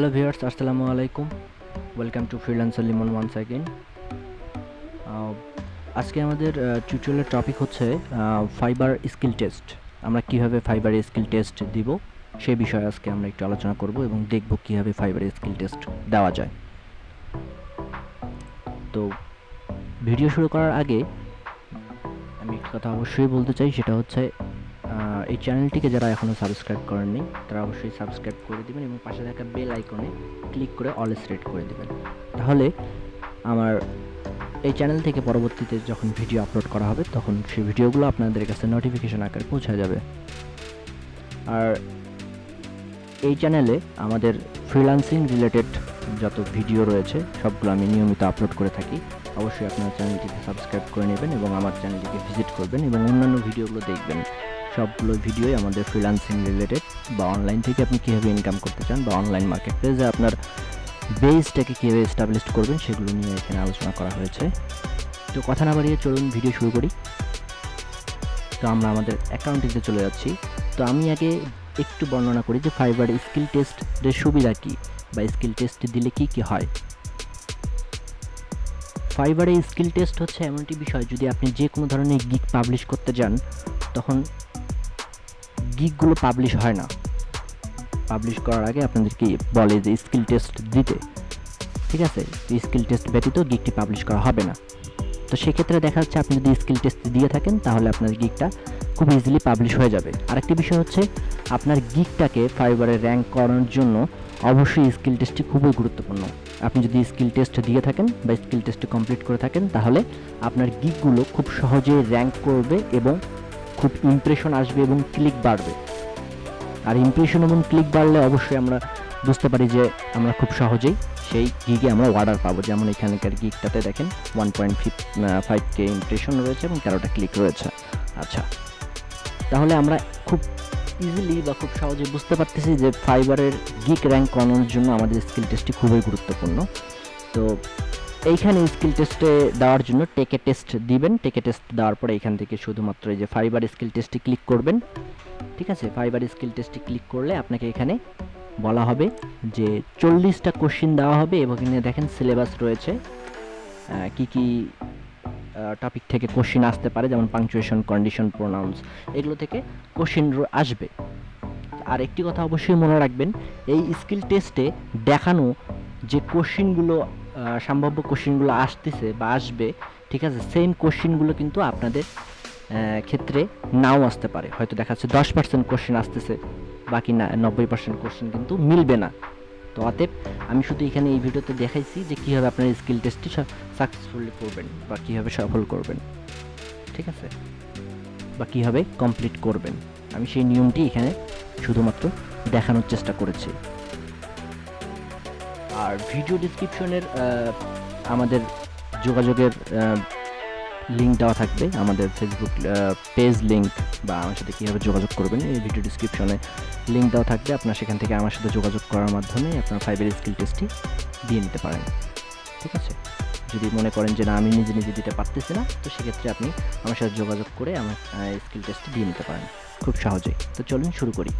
Hello viewers আসসালামু আলাইকুম welcome to freelancer Limon once again আজকে আমাদের টিউটোরিয়ালের টপিক হচ্ছে ফাইবার স্কিল টেস্ট আমরা কীভাবে ফাইবার স্কিল টেস্ট দিব সেই বিষয়ে আজকে আমরা একটু আলোচনা করব এবং দেখব কীভাবে ফাইবার স্কিল টেস্ট দেওয়া যায়। তো ভিডিও শুরু করার আগে আমি একটা কথা অবশ্যই বলতে চাই, সেটা হচ্ছে এই চ্যানেলটিকে যারা এখনও সাবস্ক্রাইব করেননি, তারা অবশ্যই সাবস্ক্রাইব করে দিবেন এবং পাশে থাকা বেল আইকনে ক্লিক করে অল সিলেক্ট করে দিবেন। তাহলে আমার এই চ্যানেল থেকে পরবর্তীতে যখন ভিডিও আপলোড করা হবে, তখন সেই ভিডিওগুলো আপনাদের কাছে নোটিফিকেশন আকারে পৌঁছে যাবে। আর এই চ্যানেলে আমাদের ফ্রিল্যান্সিং রিলেটেড যত ভিডিও রয়েছে, সবগুলো আমি নিয়মিত আপলোড করে থাকি। অবশ্যই আপনার চ্যানেলটিকে সাবস্ক্রাইব করে নেবেন এবং আমার চ্যানেলটিকে ভিজিট করবেন এবং অন্যান্য ভিডিওগুলো দেখবেন। সবগুলো ভিডিওই আমাদের ফ্রিল্যান্সিং রিলেটেড বা অনলাইন থেকে আপনি কীভাবে ইনকাম করতে চান বা অনলাইন মার্কেট প্লেসে আপনার বেসটাকে কীভাবে এস্টাবলিশ করবেন সেগুলো নিয়ে এখানে আলোচনা করা হয়েছে। তো কথা না বাড়িয়ে চলুন ভিডিও শুরু করি। তো আমরা আমাদের অ্যাকাউন্টিতে চলে যাচ্ছি। তো আমি আগে একটু বর্ণনা করি যে ফাইবার স্কিল টেস্টের সুবিধা কী বা স্কিল টেস্ট দিলে কি কি হয়। ফাইবারে স্কিল টেস্ট হচ্ছে এমন একটি বিষয় যদি আপনি যে কোনো ধরনের গিগ পাবলিশ করতে যান, তখন গিগগুলো পাবলিশ হয় না। পাবলিশ করার আগে আপনাদেরকে বলে যে স্কিল টেস্ট দিতে। ঠিক আছে? স্কিল টেস্ট ব্যতীত গিগটি পাবলিশ করা হবে না। তো সেক্ষেত্রে দেখা যাচ্ছে আপনি যদি স্কিল টেস্ট দিয়ে থাকেন, তাহলে আপনার গিগটা খুব ইজিলি পাবলিশ হয়ে যাবে। আরেকটি বিষয় হচ্ছে, আপনার গিগটাকে ফাইবারে র্যাঙ্ক করানোর জন্য অবশ্যই স্কিল টেস্টটি খুবই গুরুত্বপূর্ণ। আপনি যদি স্কিল টেস্ট দিয়ে থাকেন বা স্কিল টেস্ট কমপ্লিট করে থাকেন, তাহলে আপনার গিগগুলো খুব সহজেই র্যাঙ্ক করবে এবং খুব ইমপ্রেশন আসবে এবং ক্লিক বাড়বে। আর ইমপ্রেশন এবং ক্লিক বাড়লে অবশ্যই আমরা বুঝতে পারি যে আমরা খুব সহজেই সেই গিগে আমরা অর্ডার পাবো। যেমন এখানকার গিগটাতে দেখেন one point five K impression রয়েছে এবং তেরোটা ক্লিক রয়েছে। আচ্ছা তাহলে আমরা খুব ইজিলি বা খুব সহজে বুঝতে পারতেছি যে ফাইবারের গিক র্যাঙ্ক করানোর জন্য আমাদের স্কিল টেস্টটি খুবই গুরুত্বপূর্ণ। তো এইখানে স্কিল টেস্টে দেওয়ার জন্য টেকে টেস্ট দিবেন। টেকে টেস্ট দেওয়ার পরে এখান থেকে শুধুমাত্র এই যে ফাইবার স্কিল টেস্টে ক্লিক করবেন। ঠিক আছে? ফাইবার স্কিল টেস্টে ক্লিক করলে আপনাকে এখানে বলা হবে যে চল্লিশটা কোশ্চিন দেওয়া হবে এবং এখানে দেখেন সিলেবাস রয়েছে। কি কি টপিক থেকে কোশ্চিন আসতে পারে, যেমন পাংচুয়েশন কন্ডিশন প্রোনাউন্স এগুলো থেকে কোশ্চিন আসবে। আর একটি কথা অবশ্যই মনে রাখবেন, এই স্কিল টেস্টে দেখানো যে কোশ্চিনগুলো সম্ভাব্য কোশ্চিনগুলো আসতেছে বা আসবে, ঠিক আছে? সেম কোশ্চিনগুলো কিন্তু আপনাদের ক্ষেত্রে নাও আসতে পারে। হয়তো দেখা যাচ্ছে দশ পার্সেন্ট কোশ্চেন আসতেছে, বাকি না, নব্বই পার্সেন্ট কোশ্চেন কিন্তু মিলবে না। তো অতএব আমি শুধু এখানে এই ভিডিওতে দেখাইছি যে কীভাবে আপনার স্কিল টেস্টটি সাকসেসফুলি করবেন বা কীভাবে সফল করবেন, ঠিক আছে? বা কীভাবে কমপ্লিট করবেন। আমি সেই নিয়মটি এখানে শুধুমাত্র দেখানোর চেষ্টা করেছি। আর ভিডিও ডিসক্রিপশনের আমাদের যোগাযোগের লিঙ্ক দেওয়া থাকবে। আমাদের ফেসবুক পেজ লিঙ্ক বা আমার সাথে কীভাবে যোগাযোগ করবেন, এই ভিডিও ডিসক্রিপশনে লিঙ্ক দেওয়া থাকবে। আপনার সেখান থেকে আমার সাথে যোগাযোগ করার মাধ্যমে আপনার ফাইবার স্কিল টেস্টটি দিয়ে নিতে পারেন। ঠিক আছে? যদি মনে করেন যে না, আমি নিজে নিজে দিতে পারতেছি না, তো সেক্ষেত্রে আপনি আমার সাথে যোগাযোগ করে আমার স্কিল টেস্টটি দিয়ে নিতে পারেন। খুব সহজেই। তো চলুন শুরু করি।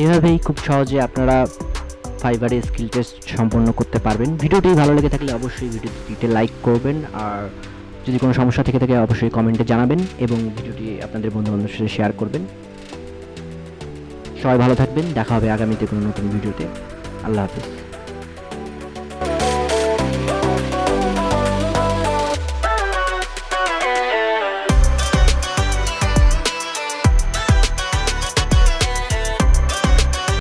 এভাবেই খুব সহজে আপনারা ফাইবারে স্কিল টেস্ট সম্পন্ন করতে পারবেন। ভিডিওটি ভালো লেগে থাকলে অবশ্যই ভিডিওটিতে লাইক করবেন আর যদি কোনো সমস্যা থেকে থাকে অবশ্যই কমেন্টে জানাবেন এবং ভিডিওটি আপনাদের বন্ধু বান্ধবের সাথে শেয়ার করবেন। সবাই ভালো থাকবেন, দেখা হবে আগামীতে কোনো নতুন ভিডিওতে। আল্লাহ হাফিজ।